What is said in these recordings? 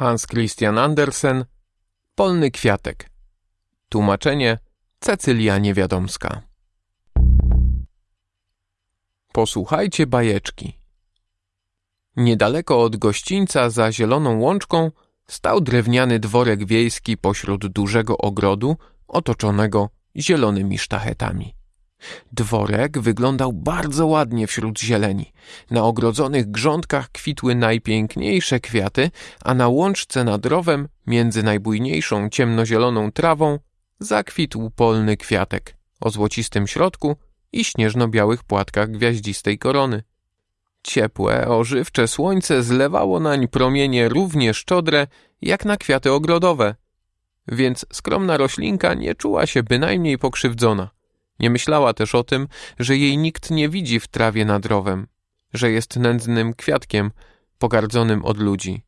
Hans Christian Andersen Polny kwiatek Tłumaczenie Cecylia Niewiadomska Posłuchajcie bajeczki. Niedaleko od gościńca za zieloną łączką stał drewniany dworek wiejski pośród dużego ogrodu otoczonego zielonymi sztachetami. Dworek wyglądał bardzo ładnie wśród zieleni. Na ogrodzonych grządkach kwitły najpiękniejsze kwiaty, a na łączce nad rowem, między najbujniejszą ciemnozieloną trawą, zakwitł polny kwiatek o złocistym środku i śnieżno-białych płatkach gwiaździstej korony. Ciepłe, ożywcze słońce zlewało nań promienie równie szczodre jak na kwiaty ogrodowe, więc skromna roślinka nie czuła się bynajmniej pokrzywdzona. Nie myślała też o tym, że jej nikt nie widzi w trawie nad rowem, że jest nędznym kwiatkiem, pogardzonym od ludzi.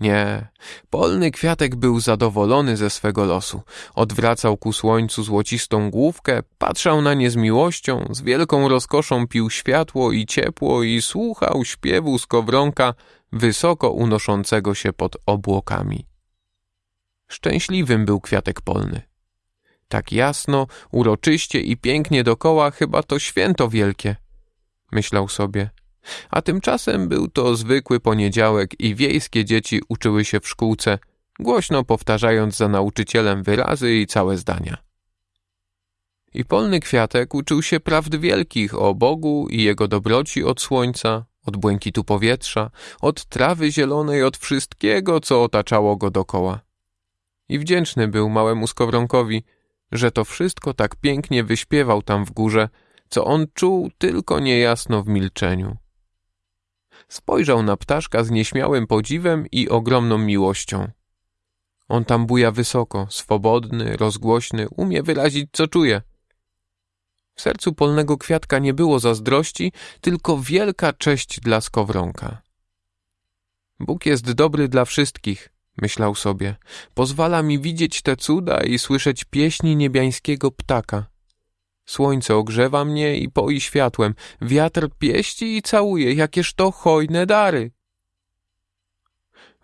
Nie, polny kwiatek był zadowolony ze swego losu. Odwracał ku słońcu złocistą główkę, patrzał na nie z miłością, z wielką rozkoszą pił światło i ciepło i słuchał śpiewu skowronka wysoko unoszącego się pod obłokami. Szczęśliwym był kwiatek polny. Tak jasno, uroczyście i pięknie dokoła, chyba to święto wielkie, myślał sobie. A tymczasem był to zwykły poniedziałek i wiejskie dzieci uczyły się w szkółce, głośno powtarzając za nauczycielem wyrazy i całe zdania. I polny kwiatek uczył się prawd wielkich o Bogu i jego dobroci od słońca, od błękitu powietrza, od trawy zielonej, od wszystkiego, co otaczało go dokoła. I wdzięczny był małemu skowronkowi, że to wszystko tak pięknie wyśpiewał tam w górze, co on czuł tylko niejasno w milczeniu. Spojrzał na ptaszka z nieśmiałym podziwem i ogromną miłością. On tam buja wysoko, swobodny, rozgłośny, umie wyrazić, co czuje. W sercu polnego kwiatka nie było zazdrości, tylko wielka cześć dla skowronka. Bóg jest dobry dla wszystkich, myślał sobie. Pozwala mi widzieć te cuda i słyszeć pieśni niebiańskiego ptaka. Słońce ogrzewa mnie i poi światłem, wiatr pieści i całuje, jakież to hojne dary.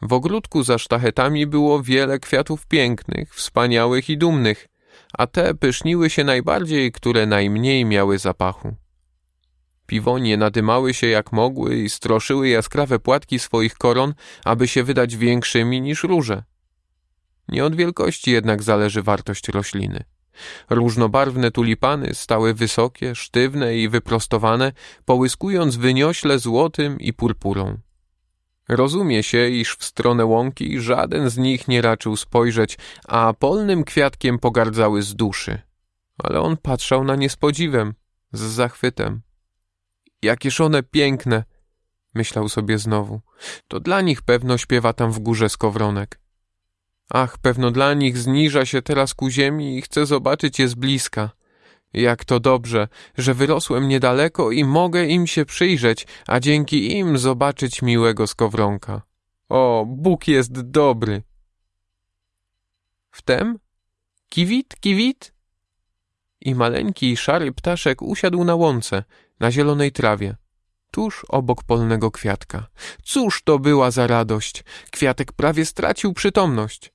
W ogródku za sztachetami było wiele kwiatów pięknych, wspaniałych i dumnych, a te pyszniły się najbardziej, które najmniej miały zapachu. Piwonie nadymały się jak mogły i stroszyły jaskrawe płatki swoich koron, aby się wydać większymi niż róże. Nie od wielkości jednak zależy wartość rośliny. Różnobarwne tulipany stały wysokie, sztywne i wyprostowane, połyskując wyniośle złotym i purpurą. Rozumie się, iż w stronę łąki żaden z nich nie raczył spojrzeć, a polnym kwiatkiem pogardzały z duszy. Ale on patrzał na nie z podziwem, z zachwytem. Jakież one piękne, myślał sobie znowu. To dla nich pewno śpiewa tam w górze skowronek. Ach, pewno dla nich zniża się teraz ku ziemi i chce zobaczyć je z bliska. Jak to dobrze, że wyrosłem niedaleko i mogę im się przyjrzeć, a dzięki im zobaczyć miłego skowronka. O, Bóg jest dobry. Wtem kiwit, kiwit i maleńki szary ptaszek usiadł na łące, na zielonej trawie, tuż obok polnego kwiatka. Cóż to była za radość! Kwiatek prawie stracił przytomność.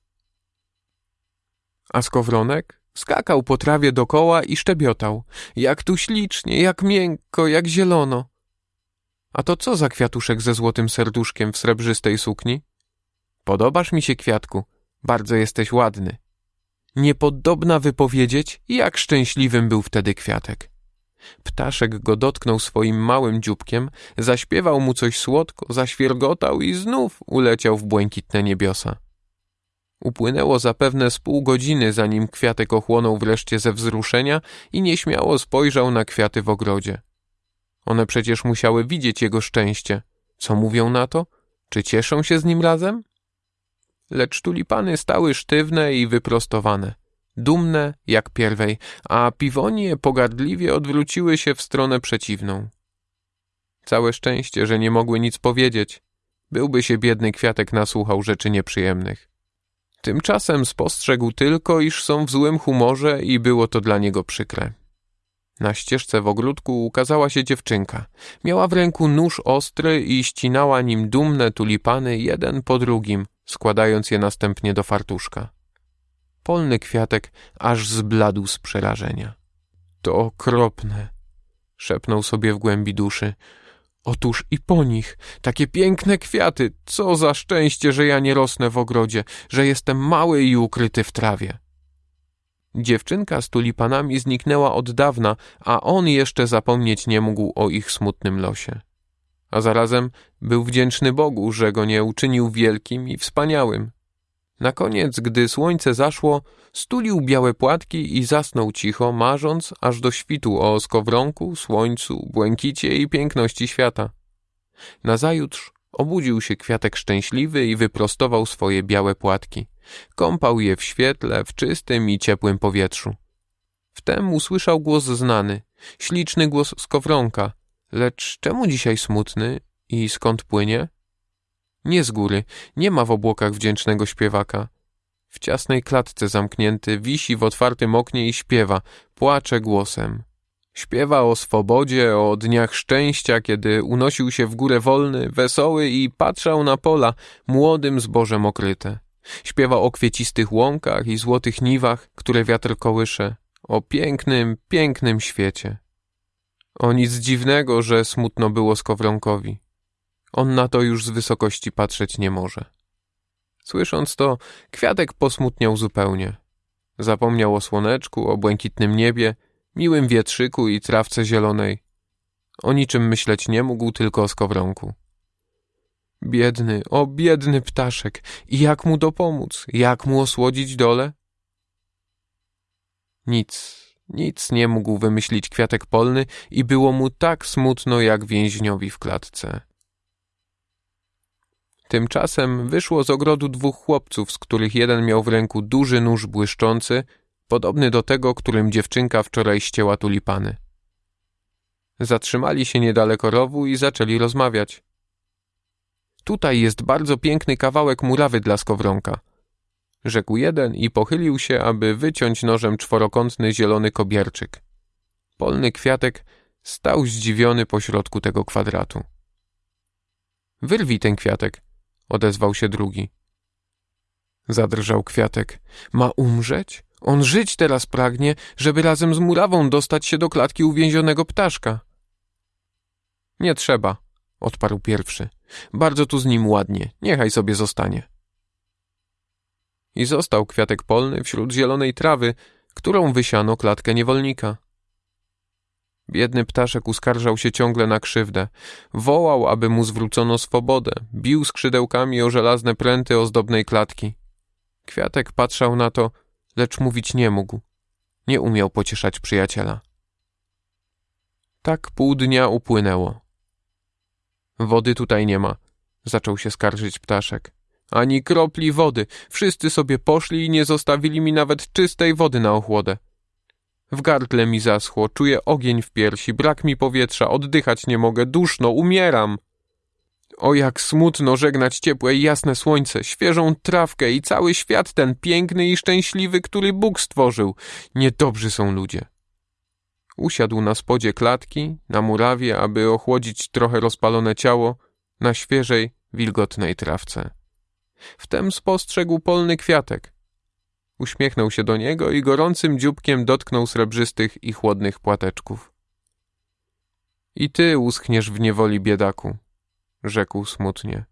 A skowronek skakał po trawie dokoła i szczebiotał. Jak tu ślicznie, jak miękko, jak zielono. A to co za kwiatuszek ze złotym serduszkiem w srebrzystej sukni? Podobasz mi się, kwiatku, bardzo jesteś ładny. Niepodobna wypowiedzieć, jak szczęśliwym był wtedy kwiatek. Ptaszek go dotknął swoim małym dzióbkiem, zaśpiewał mu coś słodko, zaświergotał i znów uleciał w błękitne niebiosa. Upłynęło zapewne z pół godziny, zanim kwiatek ochłonął wreszcie ze wzruszenia i nieśmiało spojrzał na kwiaty w ogrodzie. One przecież musiały widzieć jego szczęście. Co mówią na to? Czy cieszą się z nim razem? Lecz tulipany stały sztywne i wyprostowane, dumne jak pierwej, a piwonie pogardliwie odwróciły się w stronę przeciwną. Całe szczęście, że nie mogły nic powiedzieć. Byłby się biedny kwiatek nasłuchał rzeczy nieprzyjemnych. Tymczasem spostrzegł tylko, iż są w złym humorze i było to dla niego przykre. Na ścieżce w ogródku ukazała się dziewczynka. Miała w ręku nóż ostry i ścinała nim dumne tulipany jeden po drugim, składając je następnie do fartuszka. Polny kwiatek aż zbladł z przerażenia. To okropne, szepnął sobie w głębi duszy. Otóż i po nich, takie piękne kwiaty, co za szczęście, że ja nie rosnę w ogrodzie, że jestem mały i ukryty w trawie. Dziewczynka z tulipanami zniknęła od dawna, a on jeszcze zapomnieć nie mógł o ich smutnym losie. A zarazem był wdzięczny Bogu, że go nie uczynił wielkim i wspaniałym. Na koniec, gdy słońce zaszło, stulił białe płatki i zasnął cicho, marząc aż do świtu o skowronku, słońcu, błękicie i piękności świata. Nazajutrz obudził się kwiatek szczęśliwy i wyprostował swoje białe płatki. Kąpał je w świetle, w czystym i ciepłym powietrzu. Wtem usłyszał głos znany, śliczny głos skowronka. Lecz czemu dzisiaj smutny i skąd płynie? Nie z góry, nie ma w obłokach wdzięcznego śpiewaka. W ciasnej klatce zamknięty wisi w otwartym oknie i śpiewa, płacze głosem. Śpiewa o swobodzie, o dniach szczęścia, kiedy unosił się w górę wolny, wesoły i patrzał na pola, młodym zbożem okryte. Śpiewa o kwiecistych łąkach i złotych niwach, które wiatr kołysze, o pięknym, pięknym świecie. O nic dziwnego, że smutno było Skowronkowi. On na to już z wysokości patrzeć nie może. Słysząc to, kwiatek posmutniał zupełnie. Zapomniał o słoneczku, o błękitnym niebie, miłym wietrzyku i trawce zielonej. O niczym myśleć nie mógł, tylko o skowronku. Biedny, o biedny ptaszek, i jak mu dopomóc, jak mu osłodzić dole? Nic, nic nie mógł wymyślić kwiatek polny i było mu tak smutno jak więźniowi w klatce. Tymczasem wyszło z ogrodu dwóch chłopców, z których jeden miał w ręku duży nóż błyszczący, podobny do tego, którym dziewczynka wczoraj ścięła tulipany. Zatrzymali się niedaleko rowu i zaczęli rozmawiać. Tutaj jest bardzo piękny kawałek murawy dla skowronka. Rzekł jeden i pochylił się, aby wyciąć nożem czworokątny zielony kobierczyk. Polny kwiatek stał zdziwiony pośrodku tego kwadratu. Wyrwij ten kwiatek, odezwał się drugi. Zadrżał kwiatek. Ma umrzeć? On żyć teraz pragnie, żeby razem z murawą dostać się do klatki uwięzionego ptaszka. Nie trzeba, odparł pierwszy. Bardzo tu z nim ładnie, niechaj sobie zostanie. I został kwiatek polny wśród zielonej trawy, którą wysiano klatkę niewolnika. Biedny ptaszek uskarżał się ciągle na krzywdę. Wołał, aby mu zwrócono swobodę. Bił skrzydełkami o żelazne pręty ozdobnej klatki. Kwiatek patrzał na to, lecz mówić nie mógł. Nie umiał pocieszać przyjaciela. Tak pół dnia upłynęło. Wody tutaj nie ma, zaczął się skarżyć ptaszek. Ani kropli wody. Wszyscy sobie poszli i nie zostawili mi nawet czystej wody na ochłodę. W gardle mi zaschło, czuję ogień w piersi, brak mi powietrza, oddychać nie mogę, duszno, umieram. O jak smutno żegnać ciepłe i jasne słońce, świeżą trawkę i cały świat ten piękny i szczęśliwy, który Bóg stworzył. Niedobrzy są ludzie. Usiadł na spodzie klatki, na murawie, aby ochłodzić trochę rozpalone ciało na świeżej, wilgotnej trawce. Wtem spostrzegł polny kwiatek. Uśmiechnął się do niego i gorącym dzióbkiem dotknął srebrzystych i chłodnych płateczków. I ty uschniesz w niewoli, biedaku, rzekł smutnie.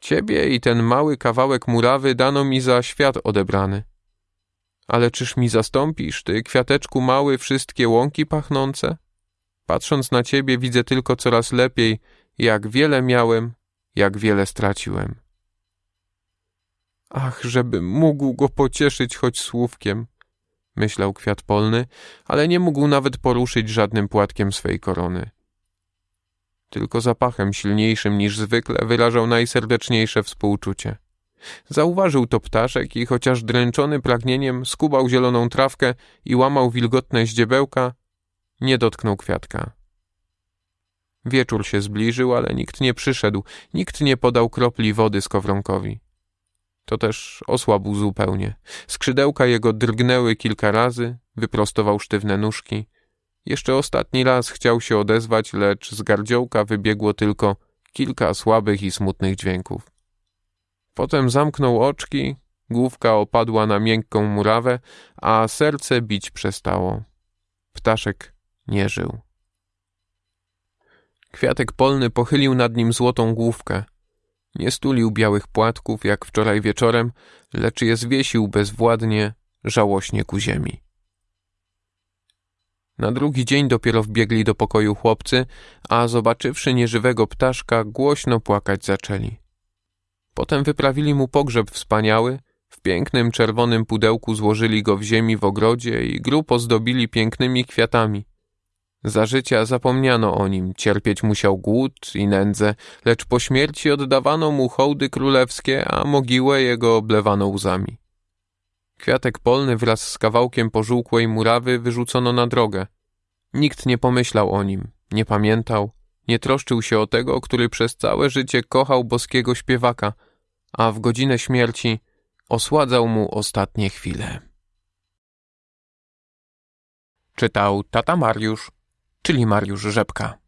Ciebie i ten mały kawałek murawy dano mi za świat odebrany. Ale czyż mi zastąpisz, ty kwiateczku mały, wszystkie łąki pachnące? Patrząc na ciebie widzę tylko coraz lepiej, jak wiele miałem, jak wiele straciłem. Ach, żebym mógł go pocieszyć choć słówkiem, myślał kwiat polny, ale nie mógł nawet poruszyć żadnym płatkiem swej korony. Tylko zapachem silniejszym niż zwykle wyrażał najserdeczniejsze współczucie. Zauważył to ptaszek i chociaż dręczony pragnieniem skubał zieloną trawkę i łamał wilgotne ździebełka, nie dotknął kwiatka. Wieczór się zbliżył, ale nikt nie przyszedł, nikt nie podał kropli wody skowronkowi. To też osłabł zupełnie. Skrzydełka jego drgnęły kilka razy, wyprostował sztywne nóżki. Jeszcze ostatni raz chciał się odezwać, lecz z gardziołka wybiegło tylko kilka słabych i smutnych dźwięków. Potem zamknął oczki, główka opadła na miękką murawę, a serce bić przestało. Ptaszek nie żył. Kwiatek polny pochylił nad nim złotą główkę. Nie stulił białych płatków jak wczoraj wieczorem, lecz je zwiesił bezwładnie, żałośnie ku ziemi. Na drugi dzień dopiero wbiegli do pokoju chłopcy, a zobaczywszy nieżywego ptaszka, głośno płakać zaczęli. Potem wyprawili mu pogrzeb wspaniały, w pięknym czerwonym pudełku złożyli go w ziemi w ogrodzie i grób ozdobili pięknymi kwiatami. Za życia zapomniano o nim, cierpieć musiał głód i nędzę, lecz po śmierci oddawano mu hołdy królewskie, a mogiłę jego oblewano łzami. Kwiatek polny wraz z kawałkiem pożółkłej murawy wyrzucono na drogę. Nikt nie pomyślał o nim, nie pamiętał, nie troszczył się o tego, który przez całe życie kochał boskiego śpiewaka, a w godzinę śmierci osładzał mu ostatnie chwile. Czytał tata Mariusz, czyli Mariusz Rzepka.